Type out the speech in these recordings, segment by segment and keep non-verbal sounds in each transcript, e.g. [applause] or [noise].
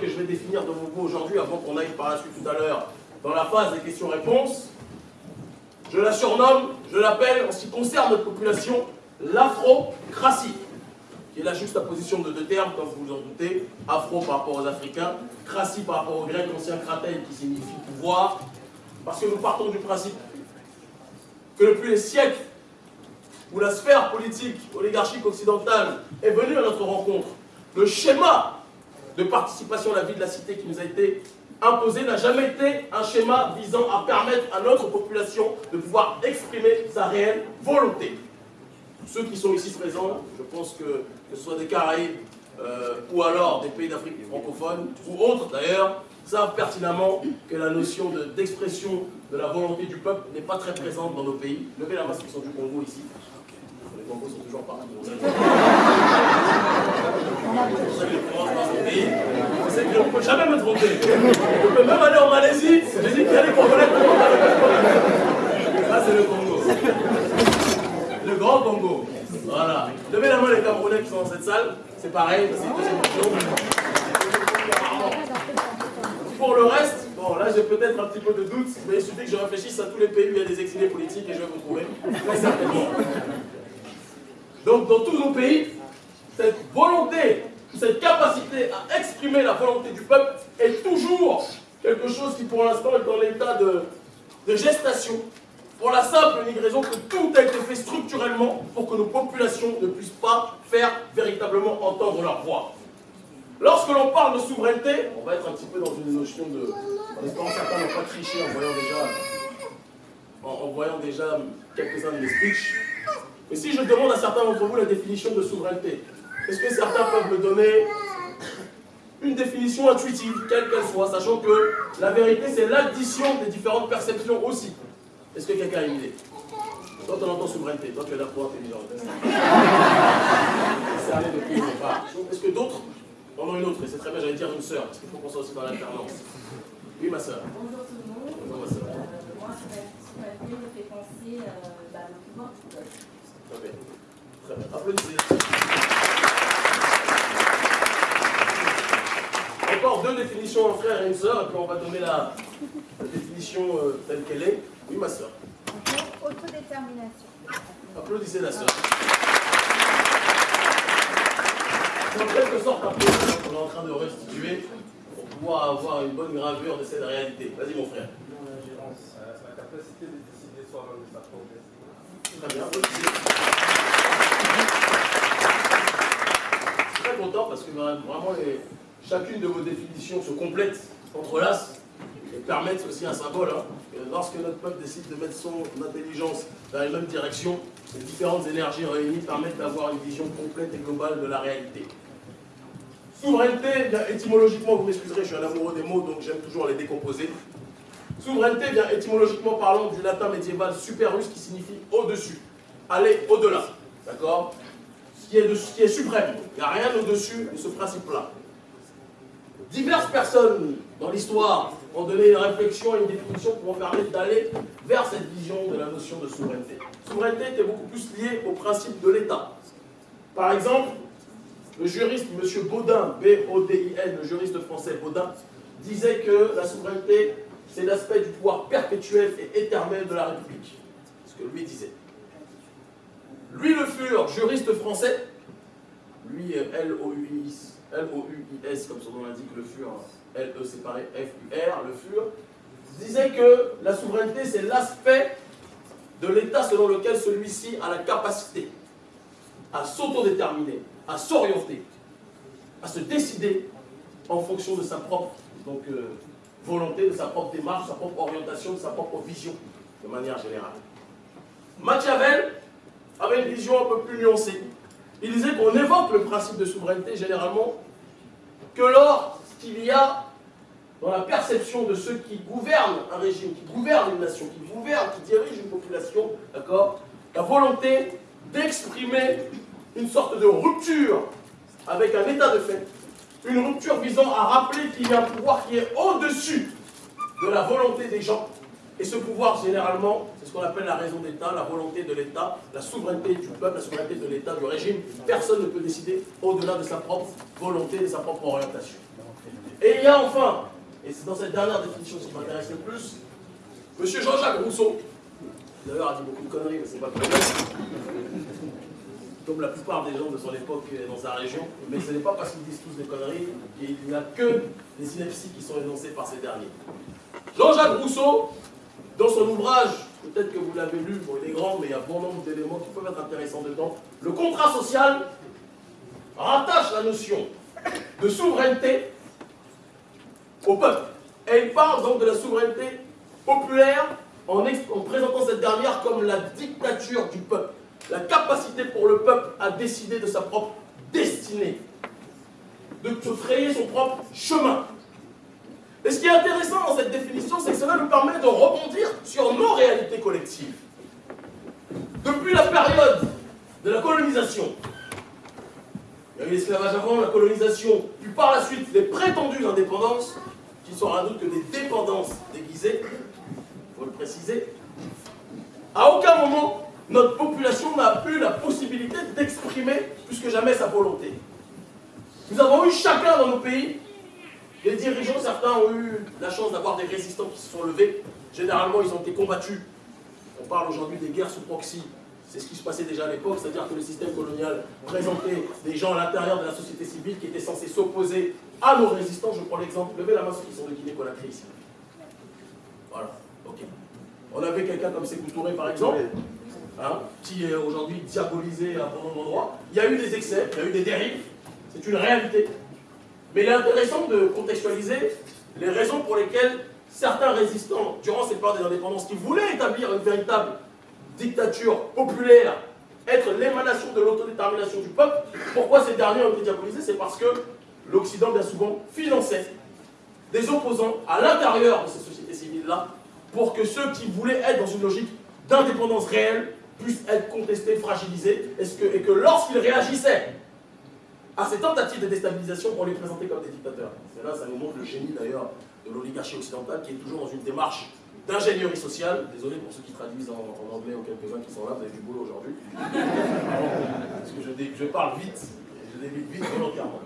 que je vais définir de vous aujourd'hui, avant qu'on aille par la suite tout à l'heure dans la phase des questions-réponses, je la surnomme, je l'appelle, en ce qui concerne notre population, l'afrocratie, qui est la juste position de deux termes, comme vous vous en doutez, afro par rapport aux Africains, cratie par rapport aux Grecs, ancien kratel qui signifie pouvoir, parce que nous partons du principe que depuis les siècles où la sphère politique oligarchique occidentale est venue à notre rencontre, le schéma de participation à la vie de la cité qui nous a été imposé n'a jamais été un schéma visant à permettre à notre population de pouvoir exprimer sa réelle volonté. Ceux qui sont ici présents, je pense que, que ce soit des Caraïbes euh, ou alors des pays d'Afrique francophone, ou autres d'ailleurs, savent pertinemment que la notion d'expression de, la volonté du peuple n'est pas très présente dans nos pays. Levez la main qui sont du Congo ici. Les Congos sont toujours partout. Je ne peux jamais me tromper. Je peux même aller en Malaisie, je dis qu'il y a des Congolais Ça, c'est le Congo. Le grand Congo. Voilà. Levez la main les Camerounais qui sont dans cette salle. C'est pareil, c'est Pour le reste, bon là j'ai peut-être un petit peu de doute, mais il suffit que je réfléchisse à tous les pays où il y a des exilés politiques et je vais vous trouver. Très certainement. Donc dans tous nos pays, volonté, cette capacité à exprimer la volonté du peuple est toujours quelque chose qui pour l'instant est dans l'état de, gestation, pour la simple et unique raison que tout a été fait structurellement pour que nos populations ne puissent pas faire véritablement entendre leur voix. Lorsque l'on parle de souveraineté, on va être un petit peu dans une notion de... En certains n'ont pas triché en voyant déjà, en, voyant déjà quelques-uns de mes speeches. Mais si je demande à certains d'entre vous la définition de souveraineté, est-ce que certains peuvent me donner une définition intuitive, quelle qu'elle soit, sachant que la vérité, c'est l'addition des différentes perceptions aussi. Est-ce que quelqu'un a une idée? Toi, on entend souveraineté. Toi, tu es là pour intelligent. [laughs] Est-ce que d'autres? En ont une autre Et c'est très bien, j'allais dire une sœur, parce qu'il faut qu'on soit aussi dans l'alternance. Oui, ma sœur. Bonjour tout le monde. Bonjour, ma sœur. Euh, moi, souveraineté me fait penser euh, bah, au pouvoir. Très bien. Très bien. Applaudissez. Deux définitions, un frère et une sœur, et puis on va donner la, définition euh, telle qu'elle est. Oui, ma soeur. Autodétermination. Applaudissez la soeur. C'est en quelque sorte un peu qu'on est en train de restituer pour pouvoir avoir une bonne gravure de cette réalité. Vas-y, mon frère. L'ingérence, la capacité de décider soi-même de sa propre Très bien, applaudissez. Je suis très content parce que vraiment, chacune de vos définitions se complète, s'entrelace et permettent aussi un symbole. Hein. Lorsque notre peuple décide de mettre son intelligence dans la même direction, les différentes énergies réunies permettent d'avoir une vision complète et globale de la réalité. Souveraineté, étymologiquement, vous m'excuserez, je suis un amoureux des mots, donc j'aime toujours les décomposer. Souveraineté vient étymologiquement parlant du latin médiéval superus qui signifie au-dessus, aller au-delà. D'accord? Ce, ce qui est suprême. Il n'y a rien au-dessus de ce principe-là. Diverses personnes dans l'histoire ont donné une réflexion et une définition pour permettre d'aller vers cette vision de la notion de souveraineté. Souveraineté était beaucoup plus liée au principe de l'État. Par exemple, le juriste M. Baudin, B-O-D-I-N, le juriste français Baudin, disait que la souveraineté, c'est l'aspect du pouvoir perpétuel et éternel de la République. Ce que lui disait. Lui, Le Fur, juriste français, lui, L-O-U-I-S, L-O-U-I-S, comme son nom l'indique, Le Fur, L-E séparé F-U-R, le FUR, disait que la souveraineté, c'est l'aspect de l'État selon lequel celui-ci a la capacité à s'autodéterminer, à s'orienter, à se décider en fonction de sa propre donc, euh, volonté, de sa propre démarche, de sa propre orientation, de sa propre vision, de manière générale. Machiavel avait une vision un peu plus nuancée. Il disait qu'on évoque le principe de souveraineté généralement que lors qu'il y a dans la perception de ceux qui gouvernent un régime, qui gouvernent une nation, qui gouvernent, qui dirigent une population, d'accord La volonté d'exprimer une sorte de rupture avec un état de fait une rupture visant à rappeler qu'il y a un pouvoir qui est au-dessus de la volonté des gens. Et ce pouvoir, généralement, c'est ce qu'on appelle la raison d'État, la volonté de l'État, la souveraineté du peuple, la souveraineté de l'État, du régime. Personne ne peut décider au-delà de sa propre volonté, de sa propre orientation. Et il y a enfin, et c'est dans cette dernière définition qui m'intéresse le plus, M. Jean-Jacques Rousseau, d'ailleurs a dit beaucoup de conneries, mais c'est pas problème, comme la plupart des gens de son époque dans sa région, mais ce n'est pas parce qu'ils disent tous des conneries qu'il n'y a que des inepties qui sont énoncées par ces derniers. Jean-Jacques Rousseau, dans son ouvrage, peut-être que vous l'avez lu, bon, il est grand, mais il y a bon nombre d'éléments qui peuvent être intéressants dedans, le contrat social rattache la notion de souveraineté au peuple. Et il parle donc de la souveraineté populaire en, en présentant cette dernière comme la dictature du peuple la capacité pour le peuple à décider de sa propre destinée, de se frayer son propre chemin. Et ce qui est intéressant dans cette définition, c'est que cela nous permet de rebondir sur nos réalités collectives. Depuis la période de la colonisation, il y a eu l'esclavage avant, la colonisation, puis par la suite les prétendues indépendances, qui sont rien d'autre que des dépendances déguisées, il faut le préciser, à aucun moment notre population n'a eu la possibilité d'exprimer plus que jamais sa volonté. Nous avons eu chacun dans nos pays des dirigeants, certains ont eu la chance d'avoir des résistants qui se sont levés. Généralement, ils ont été combattus. On parle aujourd'hui des guerres sous proxy. C'est ce qui se passait déjà à l'époque, c'est-à-dire que le système colonial présentait des gens à l'intérieur de la société civile qui étaient censés s'opposer à nos résistants. Je prends l'exemple, levez la main ceux qui sont de Guinée-Conakry ici. Voilà, ok. On avait quelqu'un comme Sékou Touré par exemple, Hein, qui est aujourd'hui diabolisé à bon endroit. Il y a eu des excès, il y a eu des dérives, c'est une réalité. Mais il est intéressant de contextualiser les raisons pour lesquelles certains résistants, durant cette période des indépendances, qui voulaient établir une véritable dictature populaire, être l'émanation de l'autodétermination du peuple, pourquoi ces derniers ont été diabolisés? C'est parce que l'Occident, bien souvent, finançait des opposants à l'intérieur de ces sociétés civiles-là, pour que ceux qui voulaient être dans une logique d'indépendance réelle puissent être contestés, fragilisés, et que, et que lorsqu'ils réagissaient à ces tentatives de déstabilisation, on les présentait comme des dictateurs. C'est là, ça nous montre le génie d'ailleurs de l'oligarchie occidentale qui est toujours dans une démarche d'ingénierie sociale. Désolé pour ceux qui traduisent en, anglais ou quelques-uns qui sont là, vous avez du boulot aujourd'hui. Parce que je, parle vite, je débute vite volontairement.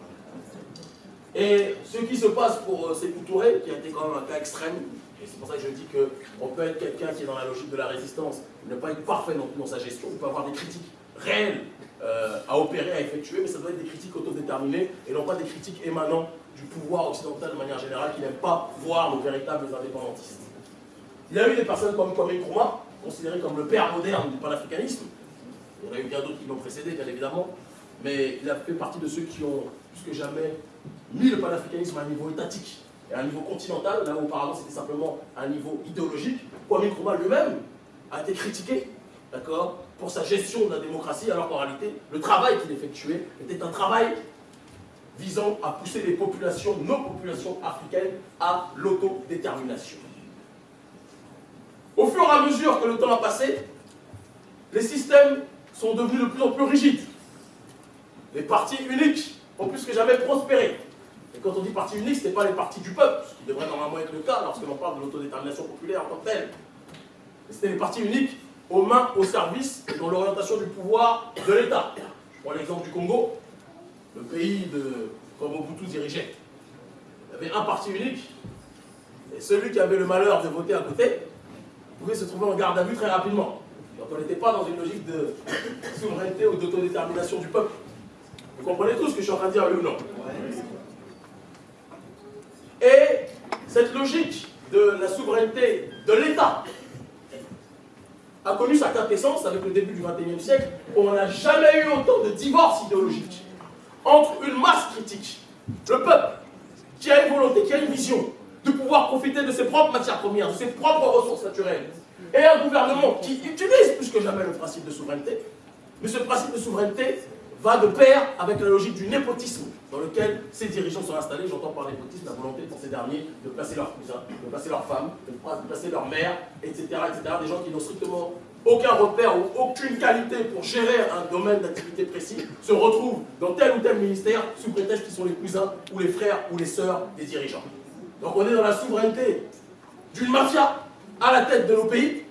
Et ce qui se passe pour euh, Sékou Touré, qui a été quand même un cas extrême, et c'est pour ça que je dis qu'on peut être quelqu'un qui est dans la logique de la résistance, ne pas être parfait non plus dans sa gestion, il peut avoir des critiques réelles euh, à opérer, à effectuer, mais ça doit être des critiques autodéterminées et non pas des critiques émanant du pouvoir occidental de manière générale qui n'aime pas voir nos véritables indépendantistes. Il y a eu des personnes comme Kwame Nkrumah, considéré comme le père moderne du panafricanisme. Il y en a eu bien d'autres qui l'ont précédé, bien évidemment, mais il a fait partie de ceux qui ont, plus que jamais, mis le panafricanisme à un niveau étatique et à un niveau continental, là où auparavant c'était simplement un niveau idéologique. Kwame Nkrumah lui-même a été critiqué, d'accord, pour sa gestion de la démocratie, alors qu'en réalité, le travail qu'il effectuait était un travail visant à pousser les populations, nos populations africaines, à l'autodétermination. Au fur et à mesure que le temps a passé, les systèmes sont devenus de plus en plus rigides. Les partis uniques ont plus que jamais prospéré. Et quand on dit parti unique, ce n'est pas les partis du peuple, ce qui devrait normalement être le cas lorsque l'on parle de l'autodétermination populaire en tant que telle. C'était les partis uniques aux mains, au service et dans l'orientation du pouvoir de l'État. Je prends l'exemple du Congo, le pays de, comme Mobutu dirigeait. Il y avait un parti unique, et celui qui avait le malheur de voter à côté pouvait se trouver en garde à vue très rapidement. Donc on n'était pas dans une logique de [coughs] souveraineté ou d'autodétermination du peuple. Vous comprenez tout ce que je suis en train de dire, oui ou non? Et cette logique de la souveraineté de l'État a connu sa quintessence avec le début du XXIe siècle, où on n'a jamais eu autant de divorces idéologiques entre une masse critique, le peuple, qui a une volonté, qui a une vision, de pouvoir profiter de ses propres matières premières, de ses propres ressources naturelles, et un gouvernement qui utilise plus que jamais le principe de souveraineté, mais ce principe de souveraineté va de pair avec la logique du népotisme dans lequel ces dirigeants sont installés. J'entends par népotisme la volonté pour ces derniers de placer leurs cousins, de placer leurs femmes, de placer leurs mères, etc., etc. Des gens qui n'ont strictement aucun repère ou aucune qualité pour gérer un domaine d'activité précis, se retrouvent dans tel ou tel ministère sous prétexte qu'ils sont les cousins ou les frères ou les sœurs des dirigeants. Donc on est dans la souveraineté d'une mafia à la tête de nos pays,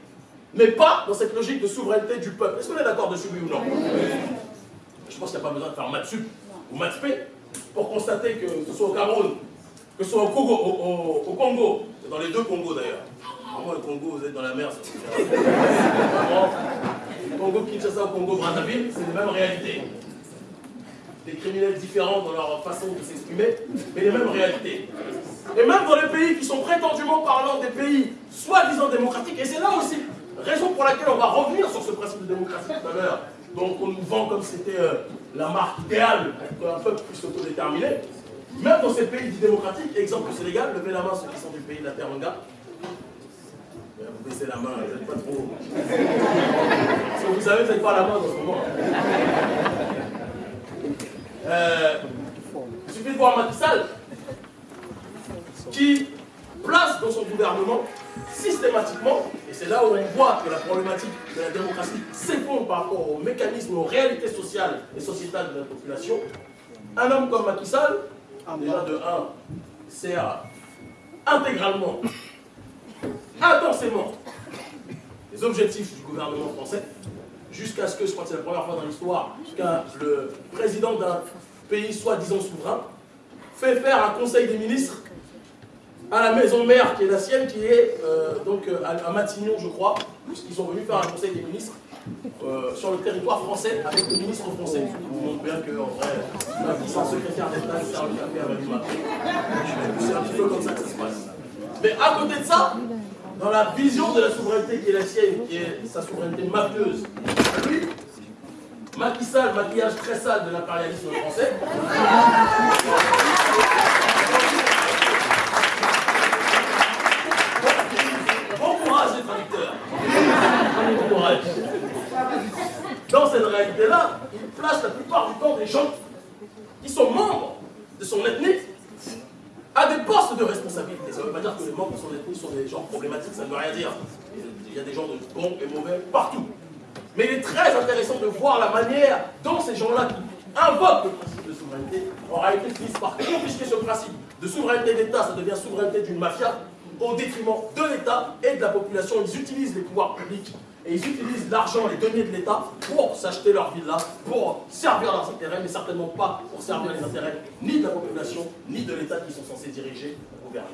mais pas dans cette logique de souveraineté du peuple. Est-ce qu'on est, d'accord dessus, oui ou non? Je pense qu'il n'y a pas besoin de faire maths ou maths pour constater que ce soit au Cameroun, que ce soit au Congo, au, Congo, c'est dans les deux Congos d'ailleurs. Vraiment, le Congo, vous êtes dans la mer, c'est Congo Kinshasa au Congo Brazzaville, c'est les mêmes réalités. Des criminels différents dans leur façon de s'exprimer, mais les mêmes réalités. Et même dans les pays qui sont prétendument parlant des pays soi-disant démocratiques, et c'est là aussi, raison pour laquelle on va revenir sur ce principe de démocratie tout à l'heure, donc on nous vend comme c'était euh, la marque idéale pour qu'un peuple puisse s'autodéterminer. Même dans ces pays dits démocratiques, exemple le Sénégal, levez la main ceux qui sont du pays de la Teranga. Vous baissez la main, vous n'êtes pas trop. Si vous savez, vous n'êtes pas la main dans ce moment. Euh, il suffit de voir Macky Sall, qui place dans son gouvernement systématiquement, et c'est là où on voit que la problématique de la démocratie s'effondre par rapport aux mécanismes, aux réalités sociales et sociétales de la population, un homme comme Macky Sall, déjà de 1, sert intégralement, intensément les objectifs du gouvernement français, jusqu'à ce que, je crois que c'est la première fois dans l'histoire, qu'un le président d'un pays soi-disant souverain fait faire un conseil des ministres à la maison mère qui est la sienne, qui est euh, donc euh, à, Matignon, je crois, puisqu'ils sont venus faire un conseil des ministres euh, sur le territoire français avec le ministre français. Vous montre bien qu'en vrai, la puissance secrétaire d'État sert le café avec du C'est un petit peu comme ça que ça se passe. Mais à côté de ça, dans la vision de la souveraineté qui est la sienne, qui est sa souveraineté mafieuse, lui, Macky maquillage très sale de l'impérialisme français. Dans cette réalité-là, il place la plupart du temps des gens qui sont membres de son ethnie à des postes de responsabilité. Veut pas dire que les membres de son ethnie sont des gens problématiques, ça ne veut rien dire. Il y a des gens de bons et mauvais partout. Mais il est très intéressant de voir la manière dont ces gens-là qui invoquent le principe de souveraineté, en réalité finissent par confisquer ce principe de souveraineté d'État, ça devient souveraineté d'une mafia, au détriment de l'État et de la population. Ils utilisent les pouvoirs publics et ils utilisent l'argent, les deniers de l'État pour s'acheter leur villa, pour servir leurs intérêts, mais certainement pas pour servir les intérêts ni de la population, ni de l'État qui sont censés diriger gouverner.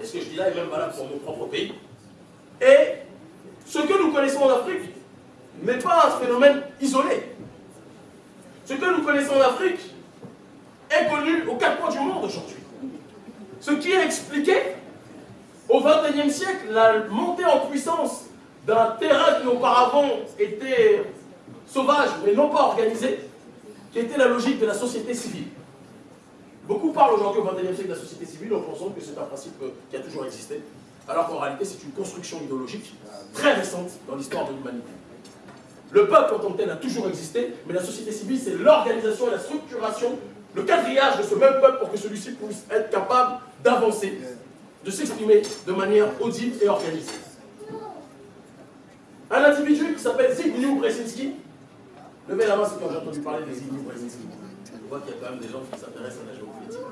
Et ce que je dis là est même valable pour mon propre pays? Et ce que nous connaissons en Afrique n'est pas un phénomène isolé. Ce que nous connaissons en Afrique est connu aux quatre coins du monde aujourd'hui. Ce qui a expliqué au XXIe siècle la montée en puissance d'un terrain qui auparavant était sauvage mais non pas organisé, qui était la logique de la société civile. Beaucoup parlent aujourd'hui au XXIe siècle de la société civile en pensant que c'est un principe qui a toujours existé, alors qu'en réalité c'est une construction idéologique très récente dans l'histoire de l'humanité. Le peuple en tant que tel a toujours existé, mais la société civile c'est l'organisation et la structuration, le quadrillage de ce même peuple pour que celui-ci puisse être capable d'avancer, de s'exprimer de manière audible et organisée. Un individu qui s'appelle Zbigniew Brzezinski. Levez la main si quand j'ai entendu parler de Zbigniew Brzezinski. Je vois qu'il y a quand même des gens qui s'intéressent à la géopolitique.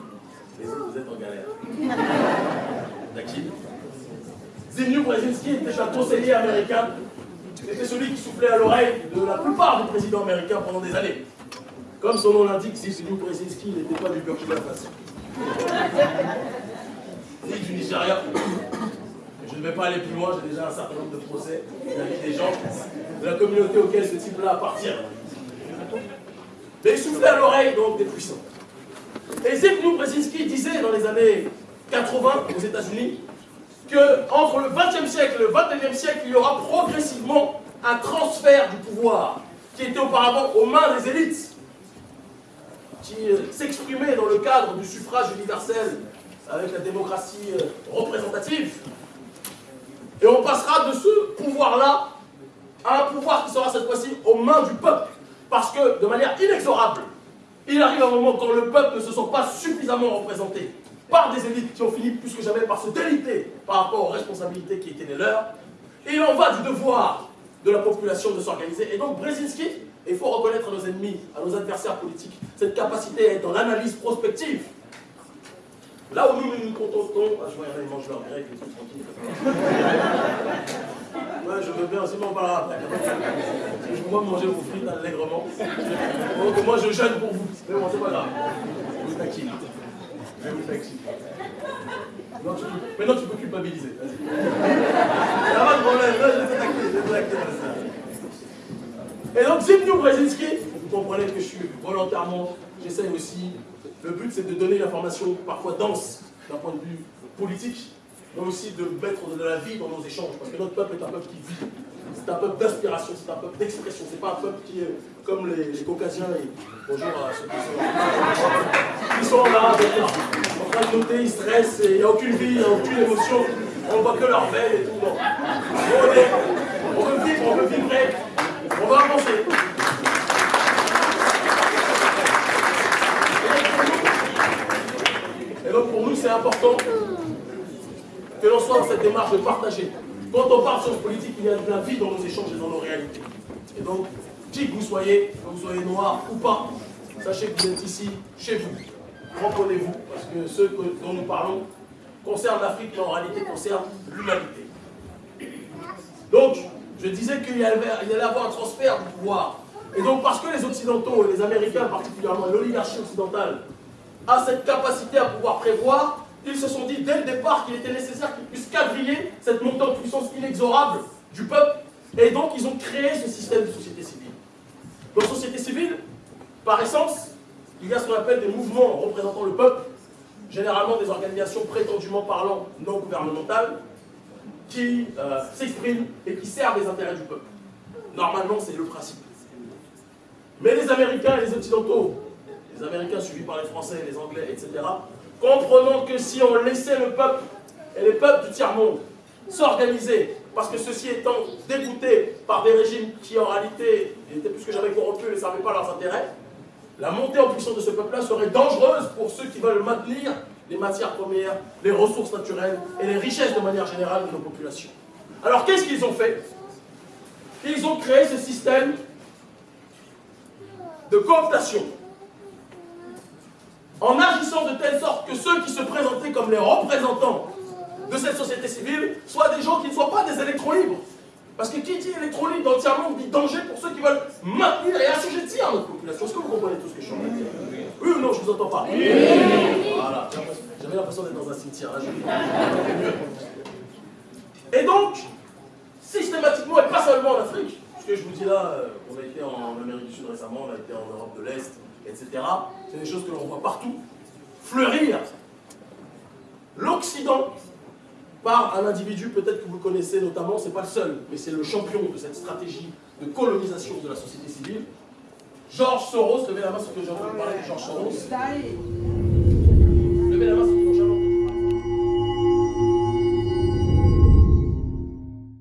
Les autres, vous êtes en galère. [laughs] D'accord Zbigniew Brzezinski était un conseiller américain. C'était celui qui soufflait à l'oreille de la plupart des présidents américains pendant des années. Comme son nom l'indique, Zbigniew Brzezinski n'était pas du Burkina Faso. Ni du Nigeria. Je ne vais pas aller plus loin, j'ai déjà un certain nombre de procès vis des gens de la communauté auquel ce type-là appartient. Il soufflait à l'oreille donc des puissants. Et Zbigniew Brzezinski disait dans les années 80 aux États-Unis qu'entre le 20e siècle et le 21e siècle, il y aura progressivement un transfert du pouvoir qui était auparavant aux mains des élites, qui euh, s'exprimait dans le cadre du suffrage universel avec la démocratie euh, représentative, et on passera de ce pouvoir-là à un pouvoir qui sera cette fois-ci aux mains du peuple. Parce que, de manière inexorable, il arrive un moment quand le peuple ne se sent pas suffisamment représenté par des élites qui ont fini plus que jamais par se déliter par rapport aux responsabilités qui étaient les leurs. Et il en va du devoir de la population de s'organiser. Et donc Brzezinski, il faut reconnaître à nos ennemis, à nos adversaires politiques, cette capacité à être dans l'analyse prospective. Là où nous nous, contentons, ah, je vois, il y en a, ils mangent leur grec tranquille. Ouais, je veux bien, aussi on parlera après. Je vois manger vos frites allègrement. Donc moi, je jeûne pour vous. Mais bon, c'est pas grave. Vous taquine. Je vous taquine. Non, tu. Maintenant, tu peux culpabiliser. Vas-y. Pas de problème. Je vais. Je vais. Et donc, Zbigniew Brzezinski, vous comprenez que je suis volontairement, j'essaye aussi. Le but, c'est de donner l'information parfois dense d'un point de vue politique, mais aussi de mettre de la vie dans nos échanges, parce que notre peuple est un peuple qui vit. C'est un peuple d'inspiration, c'est un peuple d'expression, c'est pas un peuple qui est comme les, caucasiens et bonjour à ceux qui sont. Ils sont là, en train de noter, ils stressent, il n'y a aucune vie, il n'y a aucune émotion, on ne voit que leur veille et tout. On, on veut vivre, on veut vibrer, on va avancer. Et donc pour nous, c'est important que l'on soit dans cette démarche de partager. Quand on parle choses politiques, il y a de la vie dans nos échanges et dans nos réalités. Et donc, qui que vous soyez, que vous soyez noir ou pas, sachez que vous êtes ici, chez vous. Reprenez-vous, parce que ceux que- dont nous parlons concernent l'Afrique, mais en réalité concernent l'humanité. Donc, je disais qu'il allait y avoir un transfert du pouvoir. Et donc, parce que les Occidentaux, les Américains particulièrement, l'oligarchie occidentale, a cette capacité à pouvoir prévoir, ils se sont dit dès le départ qu'il était nécessaire qu'ils puissent quadriller cette montée en puissance inexorable du peuple. Et donc, ils ont créé ce système de société civile. Dans la société civile, par essence, il y a ce qu'on appelle des mouvements représentant le peuple, généralement des organisations prétendument parlant non gouvernementales, qui euh, s'expriment et qui servent les intérêts du peuple. Normalement, c'est le principe. Mais les Américains et les Occidentaux, les Américains suivis par les Français, les Anglais, etc., comprenant que si on laissait le peuple et les peuples du tiers-monde s'organiser, parce que ceux-ci étant dégoûtés par des régimes qui en réalité étaient plus que jamais corrompus et ne servaient pas leurs intérêts, la montée en puissance de ce peuple-là serait dangereuse pour ceux qui veulent maintenir les matières premières, les ressources naturelles et les richesses de manière générale de nos populations. Alors qu'est-ce qu'ils ont fait? Ils ont créé ce système de cooptation en agissant de telle sorte que ceux qui se présentaient comme les représentants de cette société civile soient des gens qui ne soient pas des électrons libres. Parce que qui dit électron libre dans le tiers-monde dit danger pour ceux qui veulent maintenir et assujettir notre population. Est-ce que vous comprenez tout ce que je suis en train de dire? Oui ou non, je ne vous entends pas Voilà, j'avais l'impression d'être dans un cimetière. je- Et donc, systématiquement, et pas seulement en Afrique, ce que je vous dis là, euh, on a été en Amérique du Sud récemment, on a été en Europe de l'Est, etc. C'est des choses que l'on voit partout fleurir. L'Occident, par un individu peut-être que vous connaissez notamment, c'est pas le seul, mais c'est le champion de cette stratégie de colonisation de la société civile. Georges Soros, levez la main sur que j'ai entendu parler de Georges Soros. Levez la main sur